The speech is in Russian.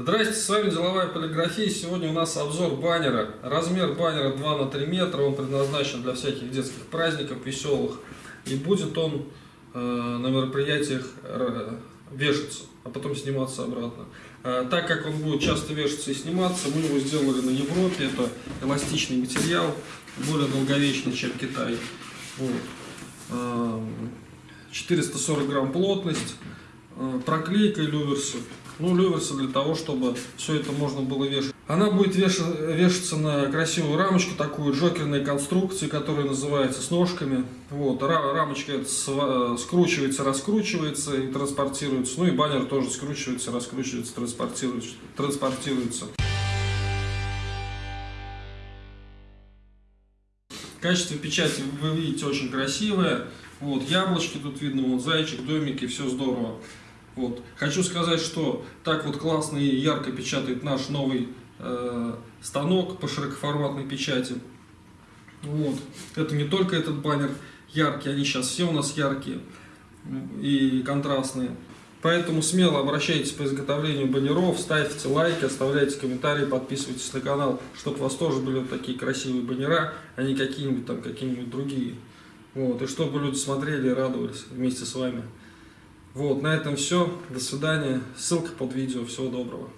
Здрасте, с вами Деловая полиграфия. Сегодня у нас обзор баннера. Размер баннера 2 на 3 метра. Он предназначен для всяких детских праздников веселых. И будет он э, на мероприятиях э, вешаться, а потом сниматься обратно. Э, так как он будет часто вешаться и сниматься, мы его сделали на Европе. Это эластичный материал, более долговечный, чем Китай. Вот. Э, 440 грамм плотность, э, проклейка люверсы. Ну, люверсы для того, чтобы все это можно было вешать. Она будет веша- вешаться на красивую рамочку, такую джокерной конструкции, которая называется с ножками. Вот, ра- рамочка скручивается, раскручивается и транспортируется. Ну и баннер тоже скручивается, раскручивается, транспортируется. транспортируется. Качество печати вы видите очень красивое. Вот, яблочки тут видно, вот зайчик, домики, все здорово. Вот. Хочу сказать, что так вот классно и ярко печатает наш новый э, станок по широкоформатной печати. Вот. Это не только этот баннер яркий, они сейчас все у нас яркие и контрастные. Поэтому смело обращайтесь по изготовлению баннеров, ставьте лайки, оставляйте комментарии, подписывайтесь на канал, чтобы у вас тоже были вот такие красивые баннера, а не какие-нибудь там какие-нибудь другие. Вот, и чтобы люди смотрели и радовались вместе с вами. Вот, на этом все. До свидания. Ссылка под видео. Всего доброго.